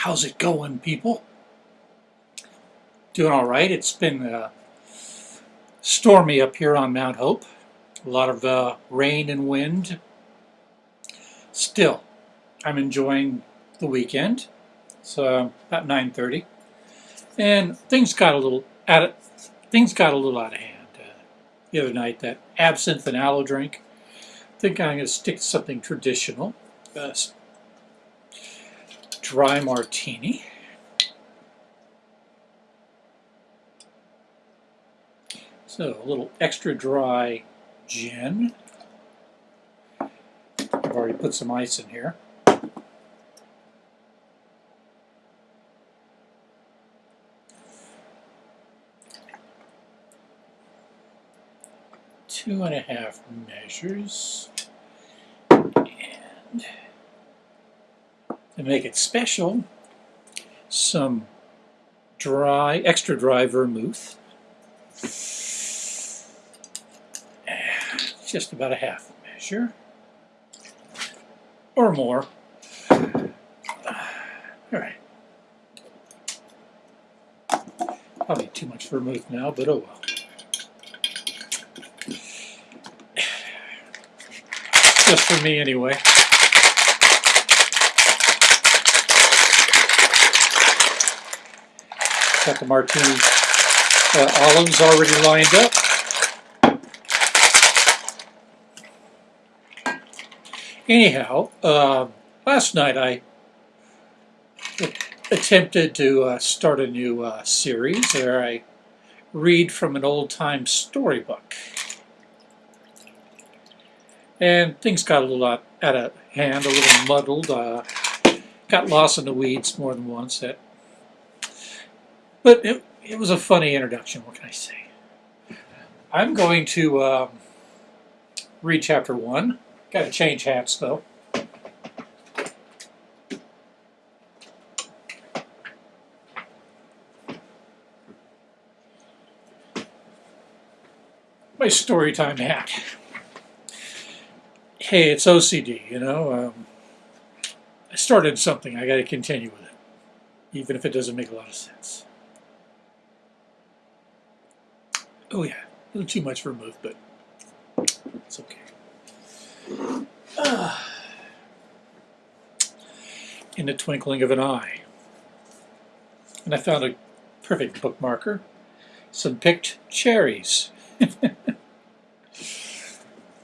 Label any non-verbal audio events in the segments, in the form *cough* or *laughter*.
How's it going, people? Doing all right. It's been uh, stormy up here on Mount Hope. A lot of uh, rain and wind. Still, I'm enjoying the weekend. It's uh, about 9:30, and things got a little out of things got a little out of hand uh, the other night. That absinthe and aloe drink. I think I'm going to stick to something traditional. Uh, dry martini. So a little extra dry gin. I've already put some ice in here. Two and a half measures. And to make it special, some dry, extra dry vermouth. Just about a half measure or more. All right. Probably too much vermouth now, but oh well. Just for me anyway. Got the martini uh, olives already lined up. Anyhow, uh, last night I attempted to uh, start a new uh, series where I read from an old-time storybook. And things got a little out, of hand, a little muddled. Uh, got lost in the weeds more than once. That but it, it was a funny introduction, what can I say? I'm going to um, read chapter one. Got to change hats, though. My story time hat. Hey, it's OCD, you know. Um, I started something, I got to continue with it, even if it doesn't make a lot of sense. Oh yeah, a little too much vermouth, but it's okay. Ah. In the twinkling of an eye. And I found a perfect bookmarker. Some picked cherries. *laughs*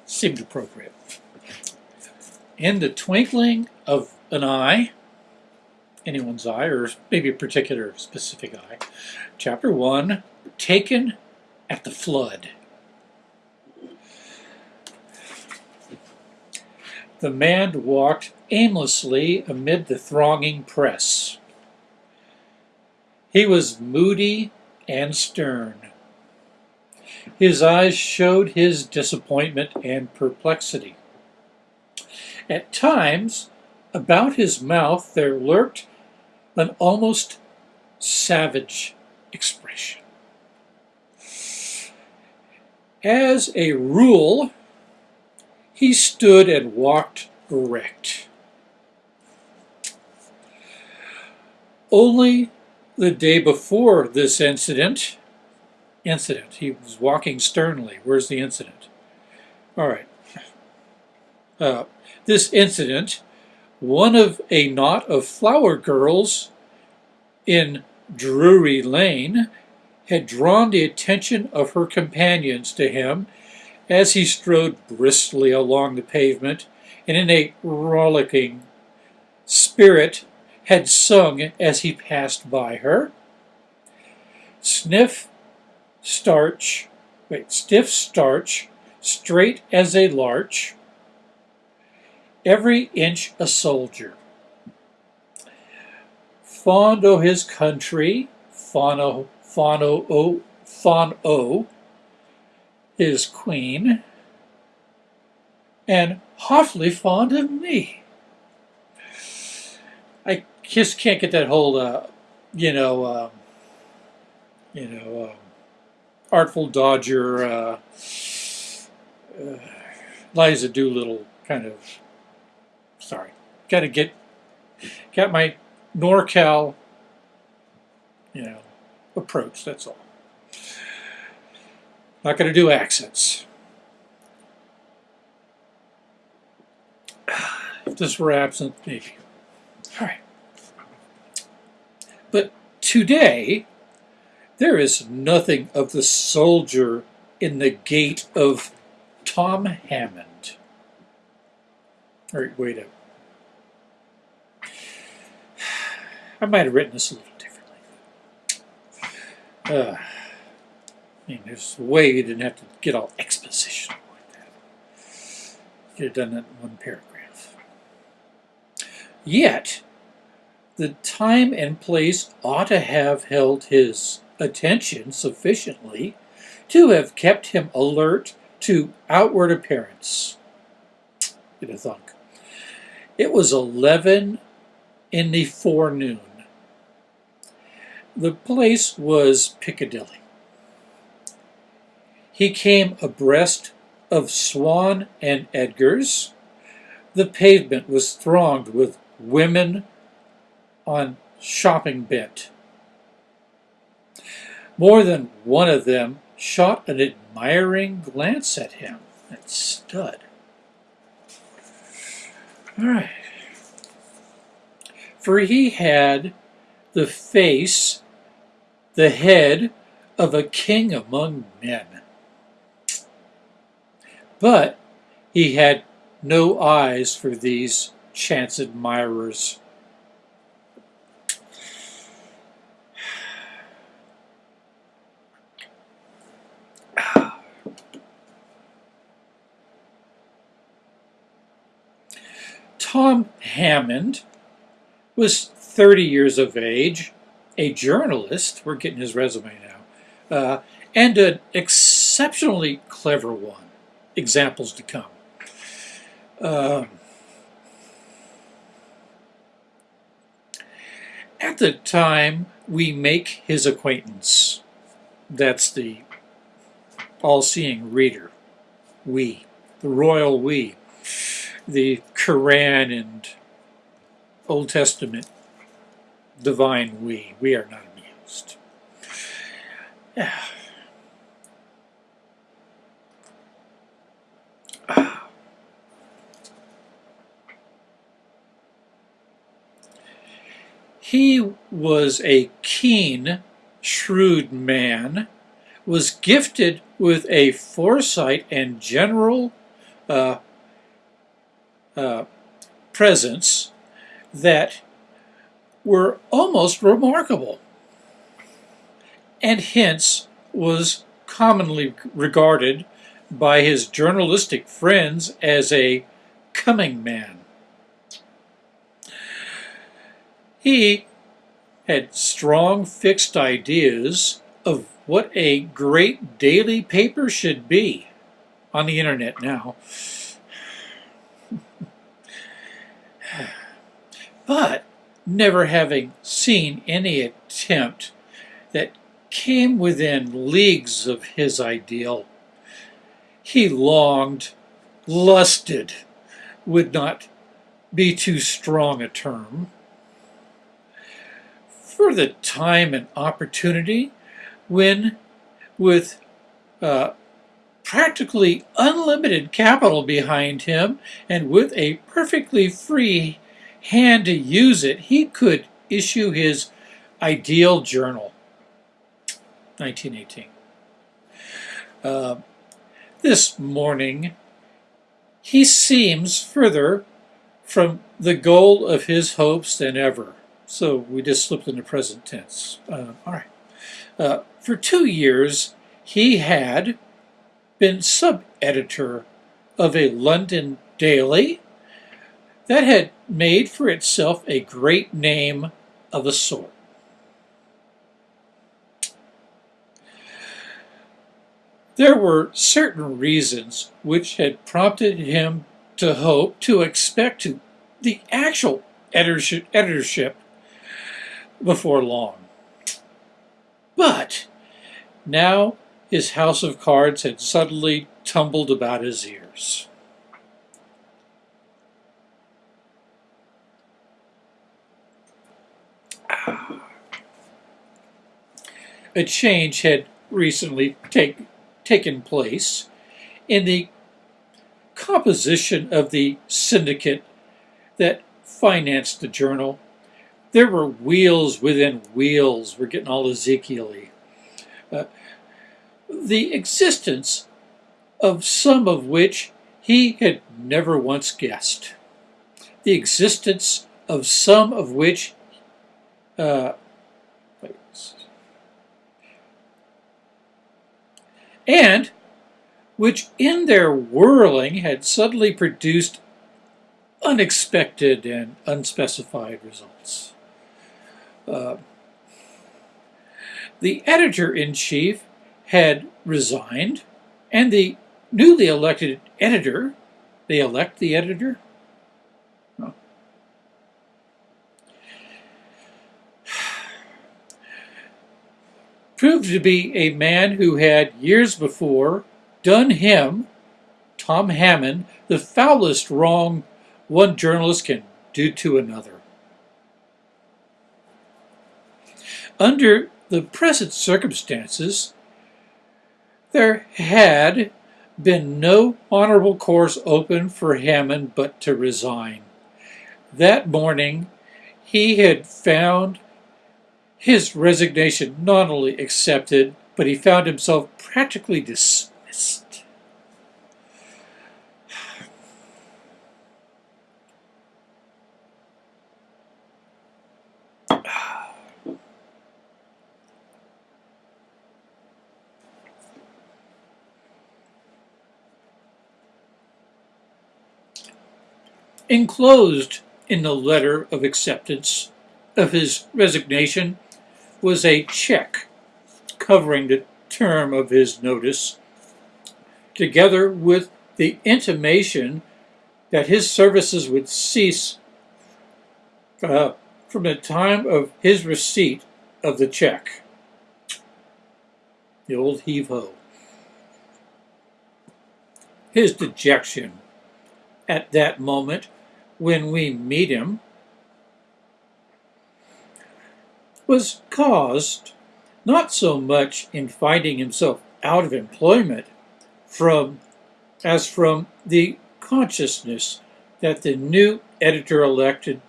Seemed appropriate. In the twinkling of an eye, anyone's eye, or maybe a particular specific eye, chapter 1, taken at the flood. The man walked aimlessly amid the thronging press. He was moody and stern. His eyes showed his disappointment and perplexity. At times, about his mouth there lurked an almost savage expression. As a rule, he stood and walked erect. Only the day before this incident, incident, he was walking sternly. Where's the incident? All right. Uh, this incident, one of a knot of flower girls in Drury Lane had drawn the attention of her companions to him as he strode briskly along the pavement and in a rollicking spirit had sung as he passed by her. Sniff, starch, wait, stiff starch, straight as a larch, every inch a soldier. Fond o' his country, fond o' Fano O, Fon O, his queen, and awfully fond of me. I just can't get that whole, uh, you know, um, you know, um, Artful Dodger, uh, uh, Liza Doolittle kind of, sorry, got to get, got my NorCal, you know, approach. That's all. Not going to do accents. If *sighs* this were absent, maybe. All right. But today, there is nothing of the soldier in the gait of Tom Hammond. All right, wait a *sighs* I might have written this a little. Uh, I mean, there's a way you didn't have to get all expositional like that. You could have done that in one paragraph. Yet, the time and place ought to have held his attention sufficiently to have kept him alert to outward appearance. You'd thunk. It was 11 in the forenoon. The place was Piccadilly. He came abreast of Swan and Edgar's. The pavement was thronged with women on shopping bent. More than one of them shot an admiring glance at him. and stud. All right. For he had the face, the head of a king among men. But he had no eyes for these chance admirers. Tom Hammond was 30 years of age, a journalist, we're getting his resume now, uh, and an exceptionally clever one. Examples to come. Um, at the time we make his acquaintance, that's the all-seeing reader, we, the royal we, the Quran and Old Testament divine we. We are not amused. Yeah. He was a keen, shrewd man, was gifted with a foresight and general uh, uh, presence that were almost remarkable, and hence was commonly regarded by his journalistic friends as a coming man. He had strong fixed ideas of what a great daily paper should be on the internet now. *sighs* but never having seen any attempt that came within leagues of his ideal, he longed, lusted, would not be too strong a term, for the time and opportunity when, with uh, practically unlimited capital behind him and with a perfectly free hand to use it, he could issue his ideal journal, 1918. Uh, this morning, he seems further from the goal of his hopes than ever. So we just slipped in the present tense. Uh, all right. Uh, for two years, he had been sub-editor of a London daily that had made for itself a great name of a sort. There were certain reasons which had prompted him to hope to expect to the actual editorship, editorship before long. But now his house of cards had suddenly tumbled about his ears. A change had recently take, taken place in the composition of the syndicate that financed the journal. There were wheels within wheels. We're getting all Ezekiel uh, the existence of some of which he had never once guessed. The existence of some of which uh, and which in their whirling had suddenly produced unexpected and unspecified results. Uh, the editor-in-chief had resigned, and the newly elected editor, they elect the editor? Proved to be a man who had years before done him, Tom Hammond, the foulest wrong one journalist can do to another. Under the present circumstances, there had been no honorable course open for Hammond but to resign. That morning, he had found his resignation not only accepted, but he found himself practically dismissed. *sighs* Enclosed in the letter of acceptance of his resignation was a check covering the term of his notice, together with the intimation that his services would cease uh, from the time of his receipt of the check. The old heave-ho. His dejection at that moment when we meet him was caused not so much in finding himself out of employment from as from the consciousness that the new editor elected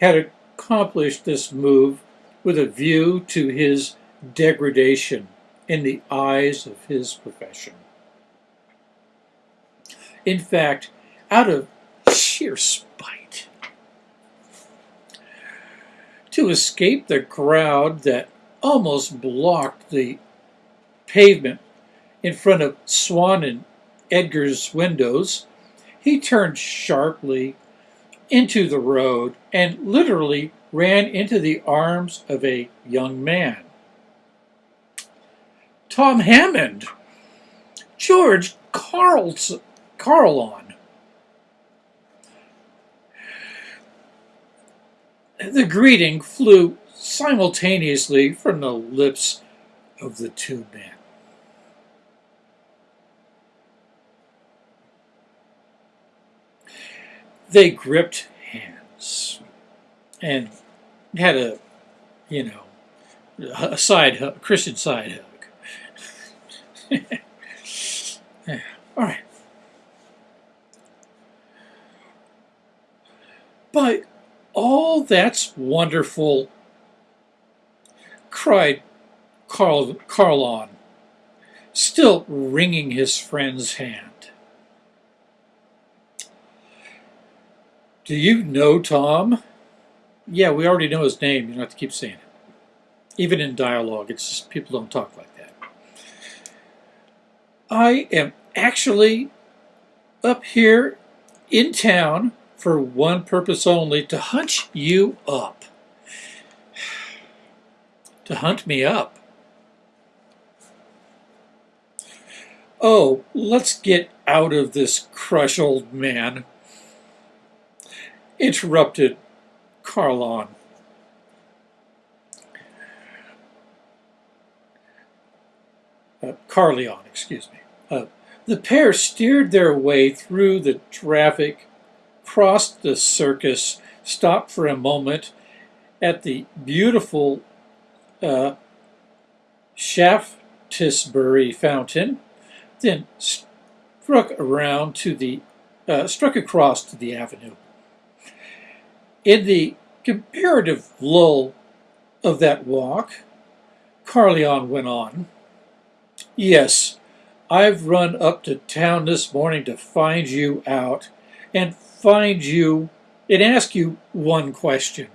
had accomplished this move with a view to his degradation in the eyes of his profession. In fact, out of sheer spite. To escape the crowd that almost blocked the pavement in front of Swan and Edgar's windows, he turned sharply into the road and literally ran into the arms of a young man. Tom Hammond, George Carl's, Carlon, The greeting flew simultaneously from the lips of the two men. They gripped hands and had a, you know, a side hug, Christian side hug. yeah. All right. But Oh, that's wonderful, cried Carl, Carlon, still wringing his friend's hand. Do you know Tom? Yeah, we already know his name. You don't have to keep saying it. Even in dialogue, it's just people don't talk like that. I am actually up here in town for one purpose only, to hunt you up. *sighs* to hunt me up. Oh, let's get out of this crush, old man, interrupted Carlon. Uh, Carleon, excuse me. Uh, the pair steered their way through the traffic crossed the circus, stopped for a moment, at the beautiful uh, Shaftesbury Fountain, then struck around to the uh, struck across to the avenue. In the comparative lull of that walk, Carleon went on. Yes, I've run up to town this morning to find you out and find you and ask you one question.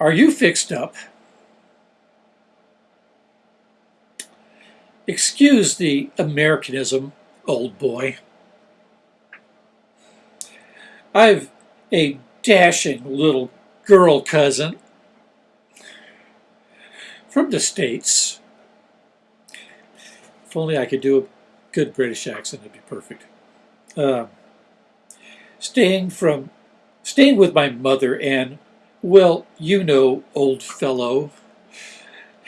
Are you fixed up? Excuse the Americanism, old boy. I've a dashing little girl cousin from the States. If only I could do a good British accent, it'd be perfect. Uh, staying from, staying with my mother and, well, you know, old fellow,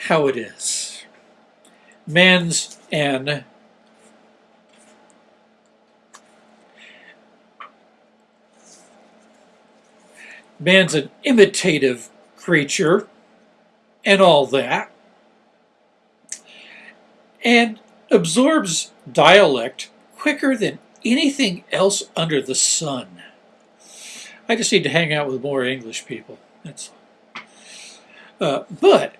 how it is. Man's an man's an imitative creature and all that, and absorbs dialect quicker than anything else under the sun. I just need to hang out with more English people. That's uh, but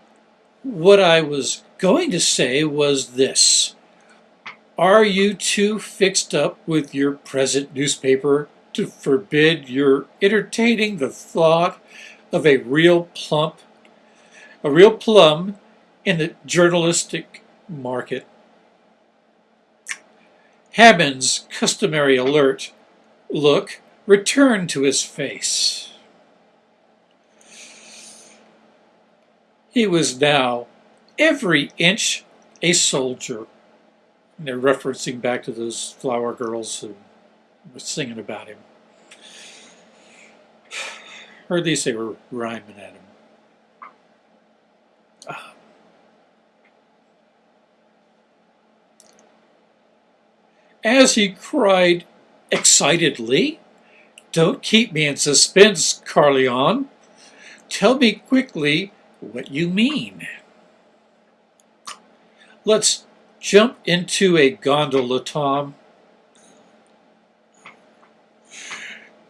what I was going to say was this. Are you too fixed up with your present newspaper to forbid your entertaining the thought of a real plump, a real plum in the journalistic market? Hammond's customary alert look returned to his face. He was now every inch a soldier. And they're referencing back to those flower girls who were singing about him. Or at least they were rhyming at him. As he cried excitedly, Don't keep me in suspense, Carleon. Tell me quickly what you mean. Let's jump into a gondola, Tom.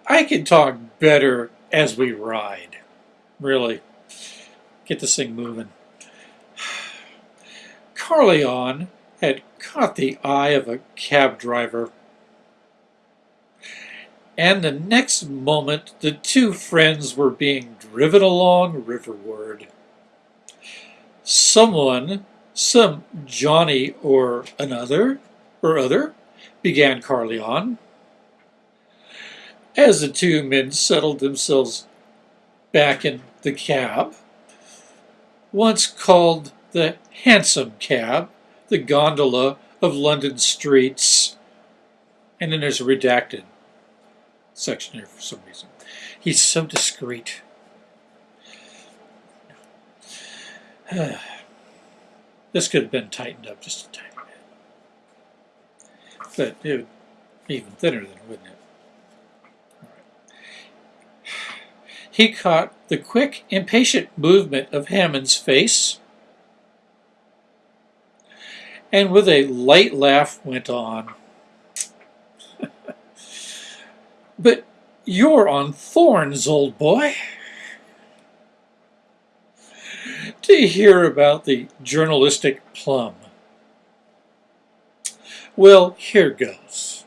I can talk better as we ride. Really. Get this thing moving. *sighs* Carleon had caught the eye of a cab driver. And the next moment, the two friends were being driven along riverward. Someone, some Johnny or another, or other, began Carleon. As the two men settled themselves back in the cab, once called the hansom cab, the gondola of London streets. And then there's a redacted section here for some reason. He's so discreet. *sighs* this could have been tightened up just a tiny bit. But it would be even thinner than wouldn't it? *sighs* He caught the quick, impatient movement of Hammond's face and with a light laugh went on. *laughs* but you're on thorns, old boy. To hear about the journalistic plum. Well, here goes.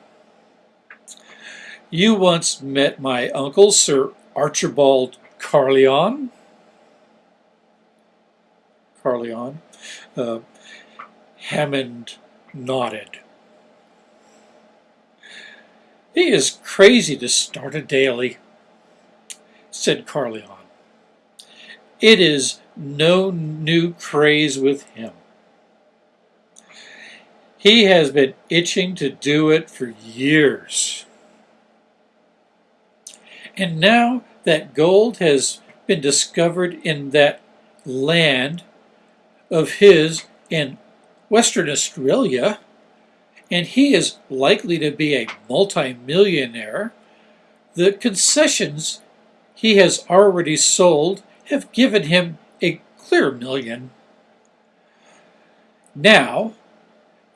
You once met my uncle, Sir Archibald Carleon. Carleon. Uh, Hammond nodded. He is crazy to start a daily, said Carleon. It is no new craze with him. He has been itching to do it for years. And now that gold has been discovered in that land of his in Western Australia, and he is likely to be a multimillionaire, the concessions he has already sold have given him a clear million. Now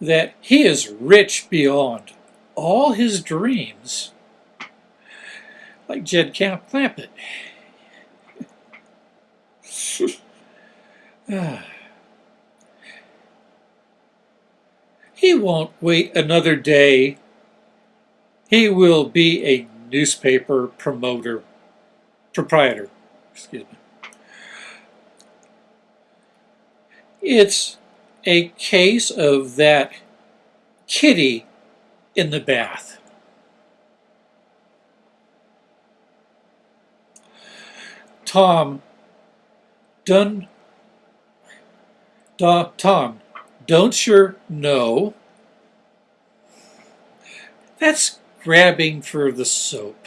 that he is rich beyond all his dreams, like Jed Camp Clampett. *laughs* Ah. He won't wait another day. He will be a newspaper promoter, proprietor, excuse me. It's a case of that kitty in the bath. Tom done da, Tom, don't you know? That's grabbing for the soap.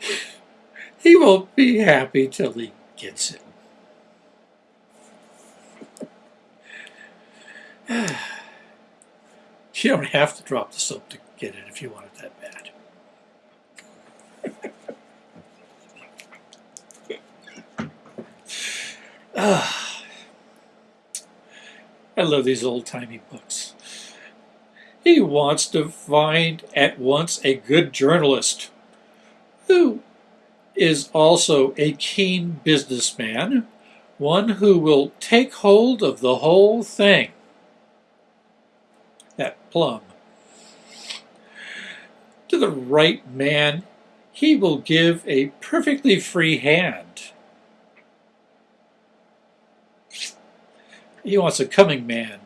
*sighs* He won't be happy till he gets it. *sighs* You don't have to drop the soap to get it if you want it that bad. Ah, I love these old-timey books. He wants to find at once a good journalist who is also a keen businessman, one who will take hold of the whole thing. That plum. To the right man, he will give a perfectly free hand. He wants a coming man,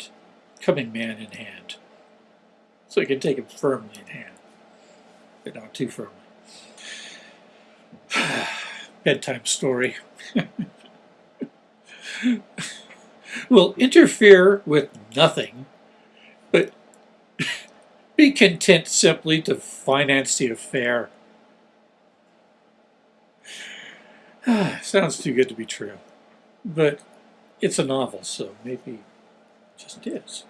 coming man in hand. So he can take him firmly in hand, but not too firmly. *sighs* bedtime story *laughs* will interfere with nothing, but *laughs* be content simply to finance the affair. *sighs* Sounds too good to be true, but it's a novel, so maybe it just is.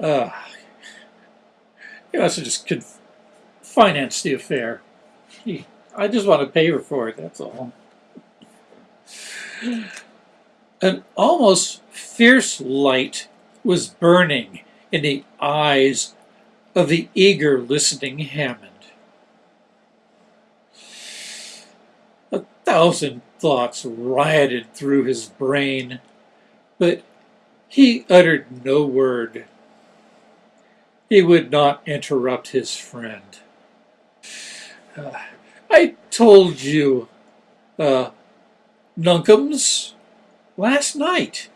Uh, he also just could finance the affair. He I just want to pay her for it, that's all. An almost fierce light was burning in the eyes of the eager listening Hammond. A thousand thoughts rioted through his brain, but he uttered no word. He would not interrupt his friend. Uh, I told you, uh, Nunkums, last night.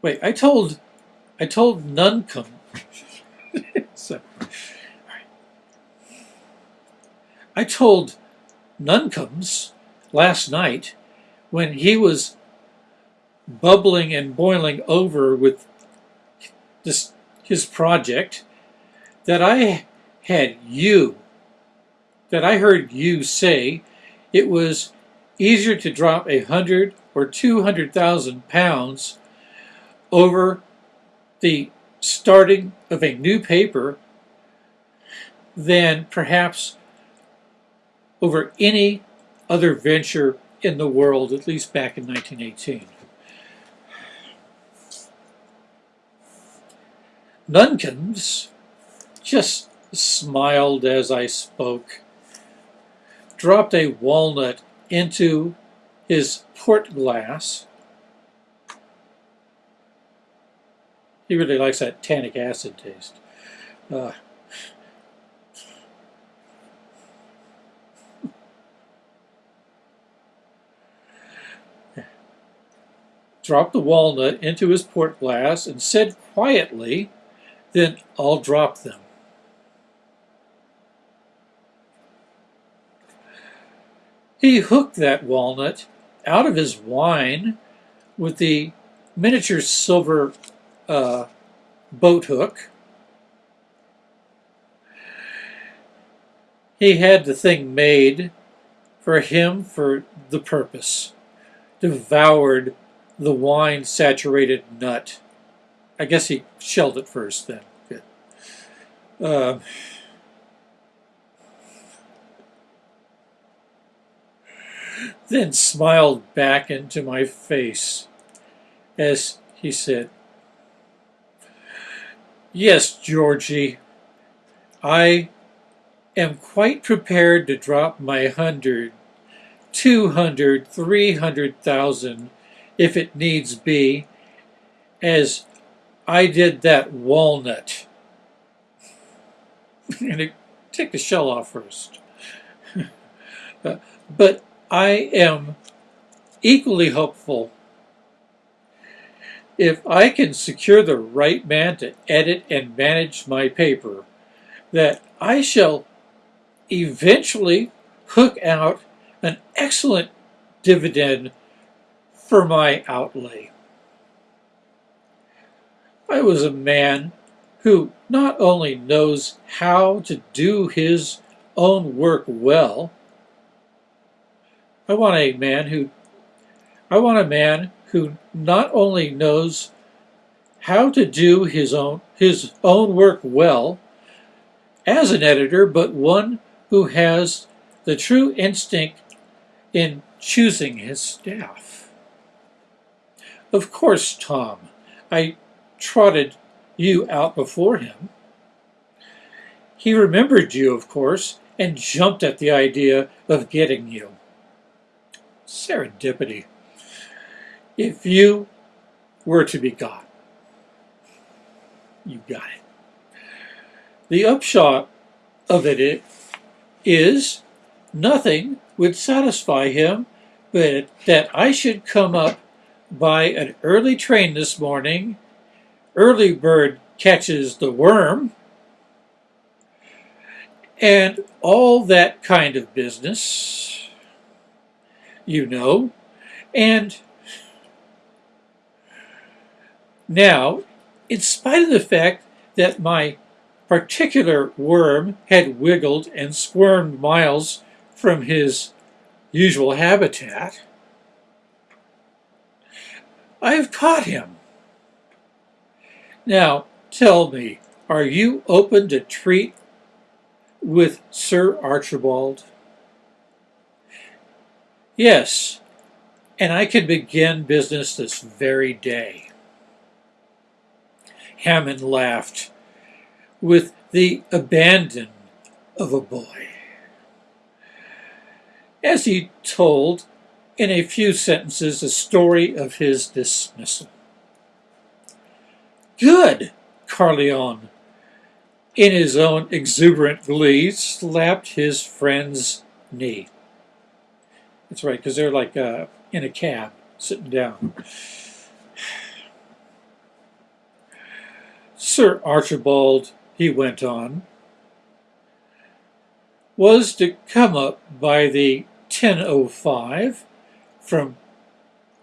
Wait, I told, I told Nuncum. *laughs* so, I told Nuncums last night when he was bubbling and boiling over with this his project that I had you that I heard you say it was easier to drop a hundred or two hundred thousand pounds over the starting of a new paper than perhaps over any other venture in the world, at least back in 1918. Nunkins just smiled as I spoke dropped a walnut into his port glass. He really likes that tannic acid taste. Uh, dropped the walnut into his port glass and said quietly, then I'll drop them. He hooked that walnut out of his wine with the miniature silver uh, boat hook. He had the thing made for him for the purpose. Devoured the wine-saturated nut. I guess he shelled it first then. Good. Uh, then smiled back into my face as he said, Yes, Georgie, I am quite prepared to drop my hundred, two hundred, three hundred thousand, if it needs be, as I did that walnut. *laughs* and it, take the shell off first. *laughs* uh, but I am equally hopeful if I can secure the right man to edit and manage my paper, that I shall eventually hook out an excellent dividend for my outlay. I was a man who not only knows how to do his own work well, I want a man who I want a man who not only knows how to do his own his own work well as an editor, but one who has the true instinct in choosing his staff. Of course, Tom, I trotted you out before him. He remembered you, of course, and jumped at the idea of getting you. Serendipity. If you were to be God, you got it. The upshot of it is nothing would satisfy him but that I should come up by an early train this morning. Early bird catches the worm. And all that kind of business, you know. And now, in spite of the fact that my particular worm had wiggled and squirmed miles from his usual habitat, I have caught him. Now, tell me, are you open to treat with Sir Archibald? Yes, and I can begin business this very day. Hammond laughed with the abandon of a boy. As he told in a few sentences the story of his dismissal. Good, Carleon, in his own exuberant glee, slapped his friend's knee. That's right, because they're like uh, in a cab, sitting down. Sir Archibald, he went on, was to come up by the 10.05 from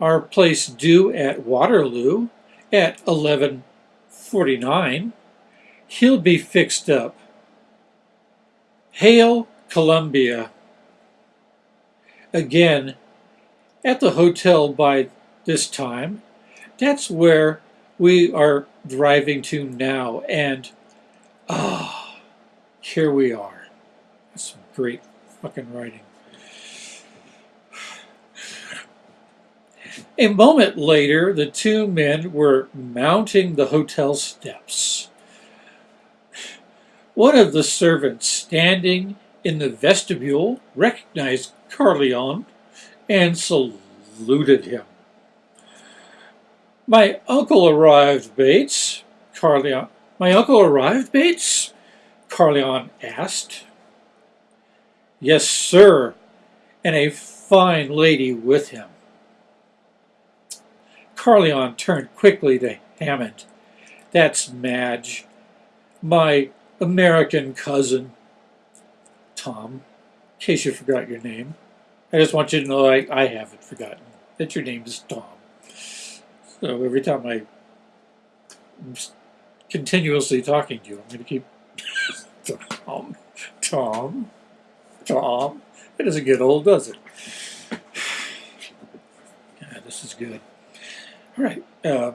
our place due at Waterloo at 11.49. He'll be fixed up. Hail Columbia. Again, at the hotel by this time. That's where we are driving to now. And, ah, oh, here we are. That's some great fucking writing. A moment later, the two men were mounting the hotel steps. One of the servants standing in the vestibule recognized Carleon and saluted him. My uncle arrived, Bates, Carleon. My uncle arrived, Bates? Carleon asked. Yes, sir, and a fine lady with him. Carleon turned quickly to Hammond. That's Madge, my American cousin. Tom, in case you forgot your name. I just want you to know I, I haven't forgotten that your name is Tom. So every time I am continuously talking to you, I'm going to keep *laughs* Tom, Tom, Tom. It doesn't get old, does it? *sighs* Yeah, this is good. All right. Uh,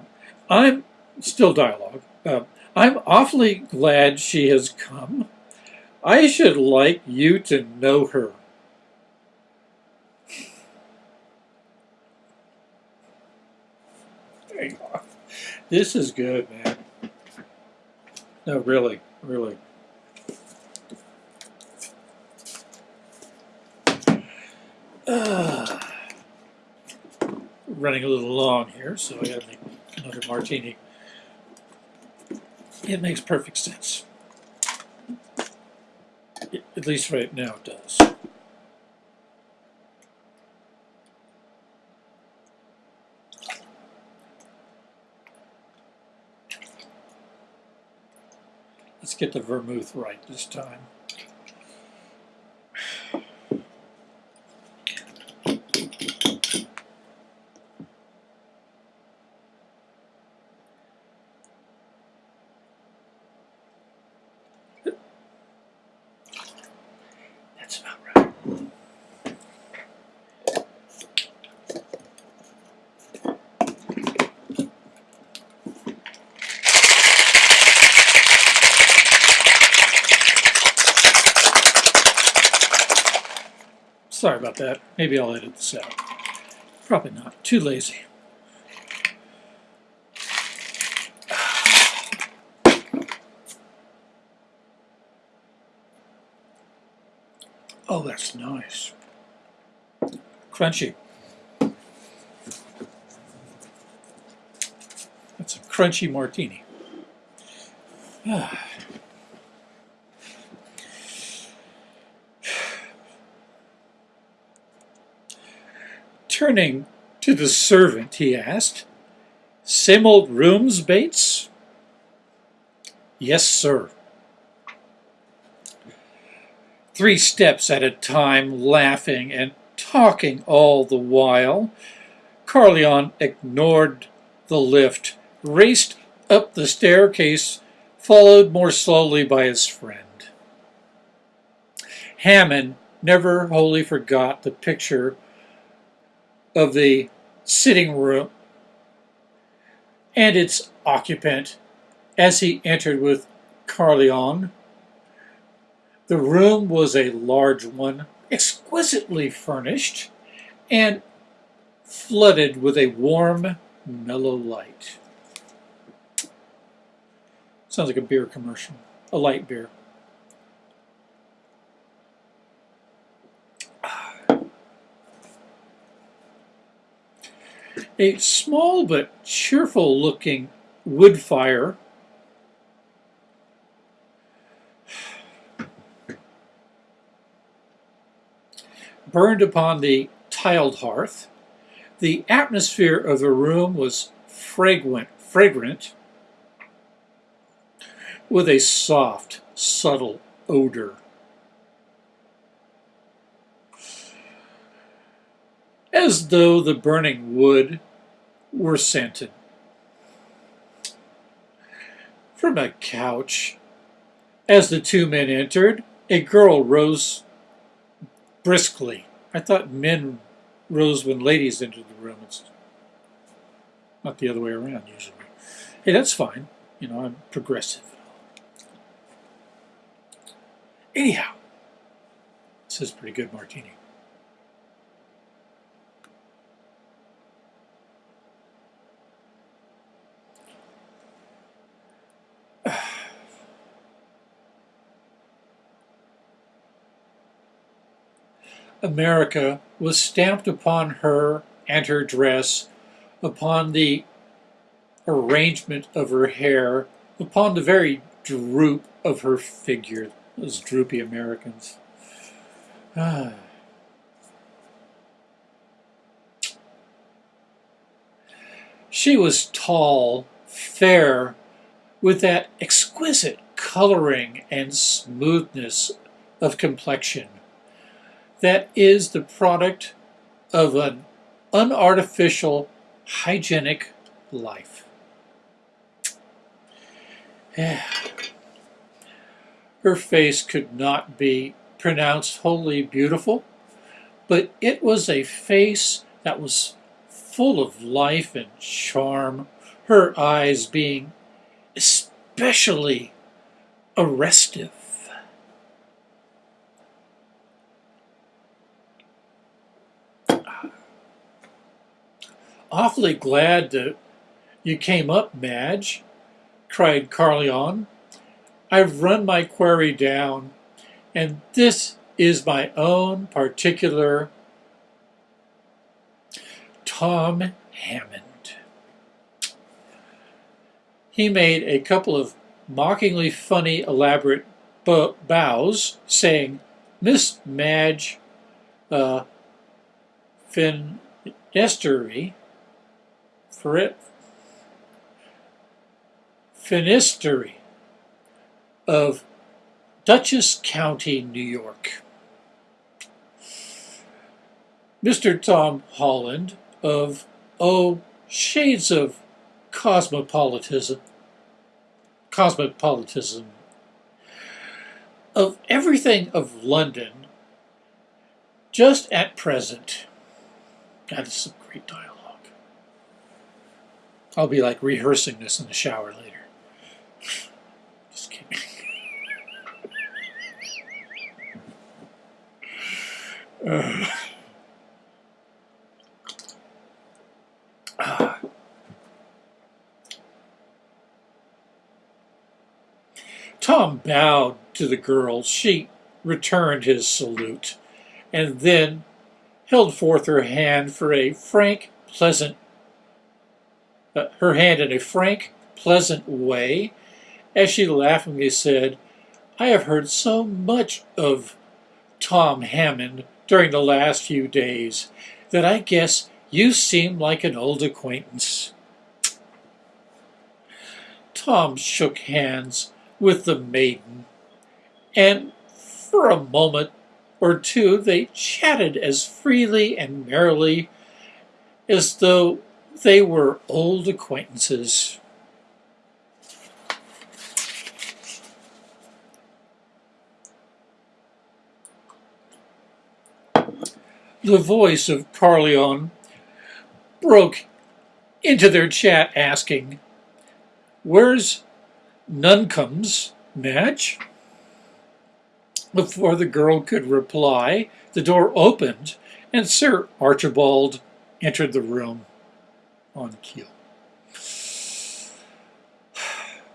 I'm still dialogue. Uh, I'm awfully glad she has come. I should like you to know her. This is good, man. No, really, really. Uh, running a little long here, so I gotta make another martini. It makes perfect sense. At least right now it does. Let's get the vermouth right this time. That's about right. Sorry about that. Maybe I'll edit this out. Probably not. Too lazy. Oh, that's nice. Crunchy. That's a crunchy martini. *sighs* Ah. Turning to the servant, he asked, Same old rooms, Bates? Yes, sir. Three steps at a time, laughing and talking all the while, Carleon ignored the lift, raced up the staircase, followed more slowly by his friend. Hammond never wholly forgot the picture of the sitting room and its occupant as he entered with Carleon. The room was a large one, exquisitely furnished, and flooded with a warm, mellow light. Sounds like a beer commercial, a light beer. A small but cheerful looking wood fire burned upon the tiled hearth. The atmosphere of the room was fragrant, fragrant with a soft, subtle odor. As though the burning wood were scented. From a couch, as the two men entered, a girl rose briskly. I thought men rose when ladies entered the room. It's not the other way around usually. Hey, that's fine. You know, I'm progressive. Anyhow, this is pretty good martini. America was stamped upon her and her dress, upon the arrangement of her hair, upon the very droop of her figure. Those droopy Americans. Ah. She was tall, fair, with that exquisite coloring and smoothness of complexion that is the product of an unartificial, hygienic life. *sighs* Her face could not be pronounced wholly beautiful, but it was a face that was full of life and charm, her eyes being especially arrestive. Awfully glad that you came up, Madge, cried Carleon. I've run my query down, and this is my own particular Tom Hammond. He made a couple of mockingly funny, elaborate bows, saying, Miss Madge uh, Finistery, Finistery of Dutchess County, New York. Mr. Tom Holland of Oh Shades of Cosmopolitanism, Cosmopolitanism, of everything of London, just at present. That is some great dialogue. I'll be like rehearsing this in the shower later. Just kidding. uh. *sighs* Tom bowed to the girl. She returned his salute, and then held forth her hand for a frank, pleasant, uh, Uh, her hand in a frank, pleasant way, as she laughingly said, I have heard so much of Tom Hammond during the last few days that I guess you seem like an old acquaintance. Tom shook hands with the maiden, and for a moment or two they chatted as freely and merrily as though they were old acquaintances. The voice of Carleon broke into their chat asking, Where's Nuncombe's match? Before the girl could reply, the door opened and Sir Archibald entered the room on cue. *sighs*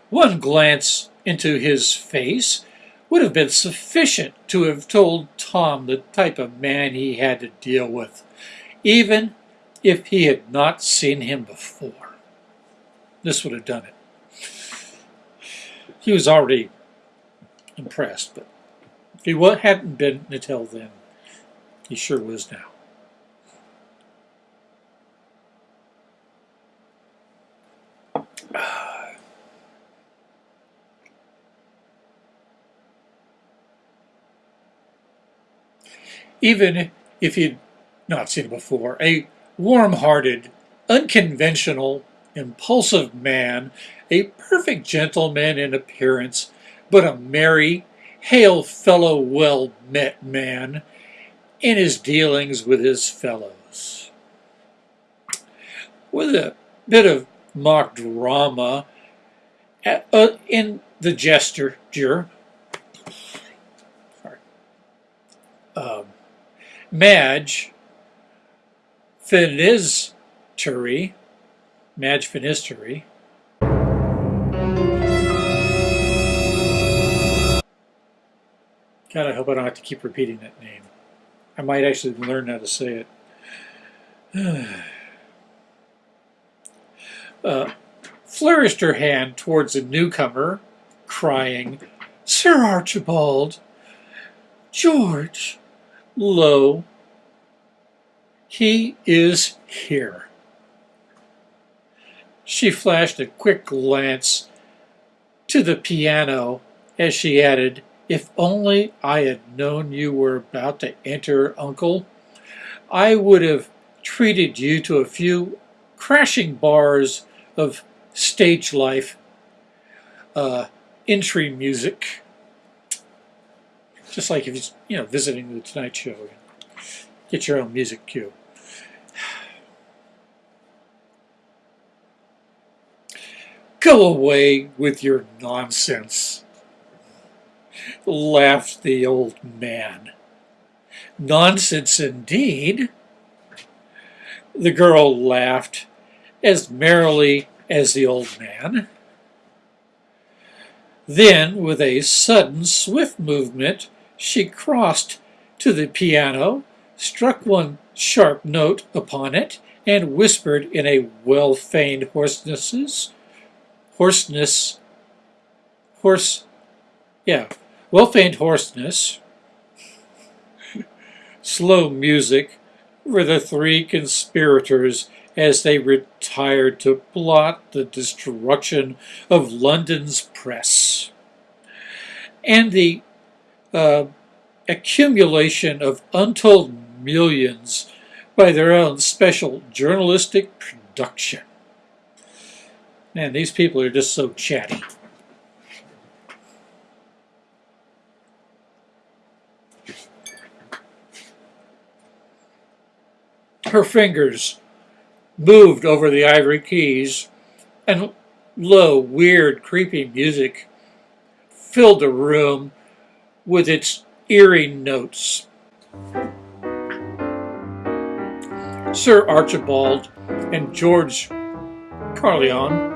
One glance into his face would have been sufficient to have told Tom the type of man he had to deal with, even if he had not seen him before. This would have done it. He was already impressed, but if he hadn't been until then, he sure was now. Even if he'd not seen it before, a warm-hearted, unconventional, impulsive man, a perfect gentleman in appearance, but a merry, hail fellow well met man in his dealings with his fellows. With a bit of mock drama uh, in the gesture, um, Madge Finistery, Madge Finistery, God, I hope I don't have to keep repeating that name. I might actually learn how to say it. *sighs* uh, flourished her hand towards the newcomer, crying, Sir Archibald, George, lo, he is here. She flashed a quick glance to the piano as she added, If only I had known you were about to enter, Uncle, I would have treated you to a few crashing bars of stage life uh, entry music. Just like if you're you know, visiting the Tonight Show, get your own music cue. Go away with your nonsense, laughed the old man. Nonsense indeed. The girl laughed as merrily as the old man. Then, with a sudden, swift movement, she crossed to the piano, struck one sharp note upon it, and whispered in a well-feigned hoarseness, hoarseness, hoarse, yeah, well-feigned hoarseness, *laughs* slow music for the three conspirators as they retired to plot the destruction of London's press. And the uh, accumulation of untold millions by their own special journalistic production. Man, these people are just so chatty. Her fingers moved over the ivory keys, and low, weird, creepy music filled the room with its eerie notes. Sir Archibald and George Carillon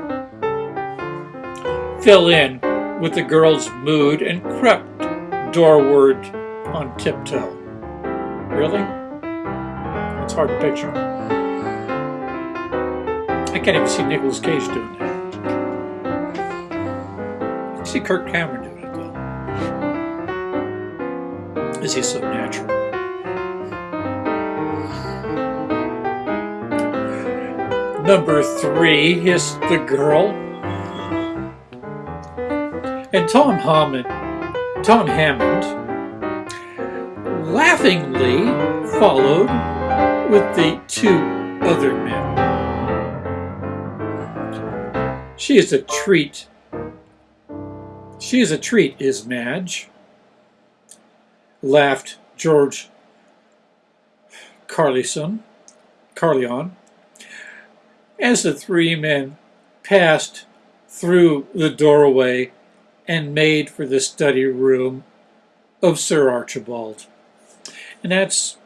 fell in with the girl's mood and crept doorward on tiptoe. Really? It's hard to picture. I can't even see Nicolas Cage doing that. I see Kirk Cameron doing it Is he so natural? Number three is the girl. And Tom Hammond, Tom Hammond laughingly followed with the two other men. She is a treat. She is a treat, is Madge, laughed George Carlison, Carleon, as the three men passed through the doorway and made for the study room of Sir Archibald. And that's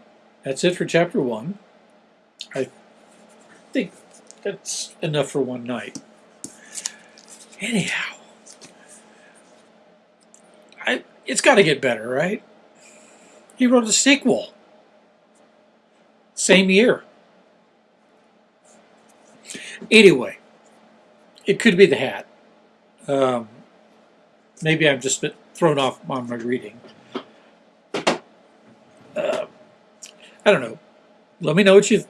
that's it for chapter one. I think that's enough for one night. Anyhow, I, it's got to get better, right? He wrote a sequel. Same year. Anyway, it could be the hat. Um, maybe I'm just thrown off on my reading. Uh, I don't know. Let me know what you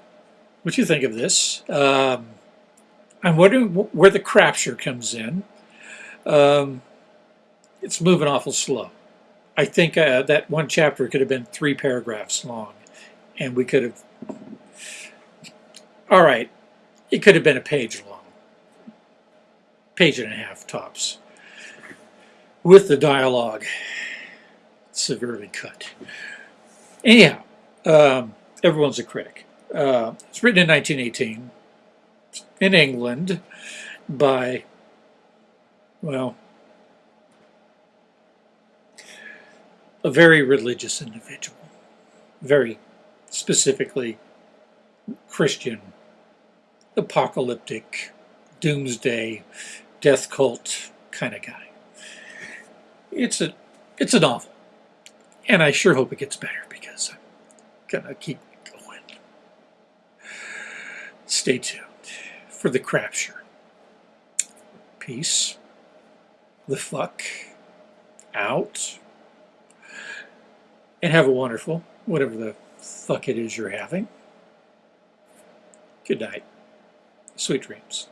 what you think of this. Um, I'm wondering where the crapture comes in. Um, it's moving awful slow. I think uh, that one chapter could have been three paragraphs long, and we could have. All right, it could have been a page long, page and a half tops, with the dialogue severely cut. Anyhow, um, everyone's a critic. Uh, it's written in 1918 in England by, well, a very religious individual, very specifically Christian apocalyptic, doomsday, death cult kind of guy. It's a it's a novel. And I sure hope it gets better because I'm gonna keep going. Stay tuned for the crapture. Peace. The fuck out. And have a wonderful, whatever the fuck it is you're having. Good night. Sweet dreams.